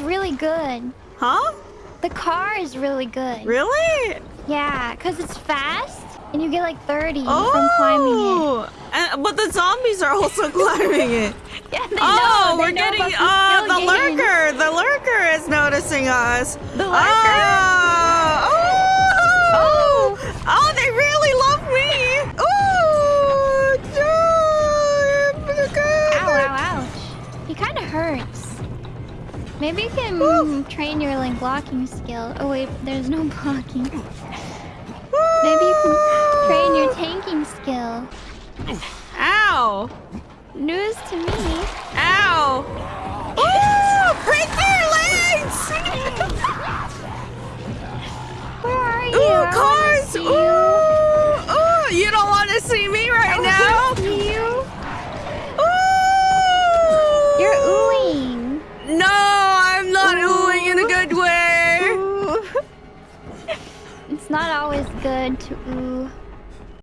is really good. Huh? The car is really good. Really? Yeah, because it's fast and you get like 30 oh, from climbing it. And, but the zombies are also climbing it. yeah, they oh, know. we're they know getting uh, the lurker. The lurker is noticing us. The lurker? Oh, oh, oh, oh they really love me. Oh, ow, ow, ouch. He kind of hurts. Maybe you can Ooh. train your like blocking skill. Oh wait, there's no blocking. Maybe you can train your tanking skill. Ow! News to me. Ow! Ooh! Break your legs! Where are you? Ooh, cars! Ooh! You. Ooh! You don't want to see me right I now? See you. Ooh! You're oohing. No, I'm not Ooh. oohing in a good way. Ooh. It's not always good to ooh.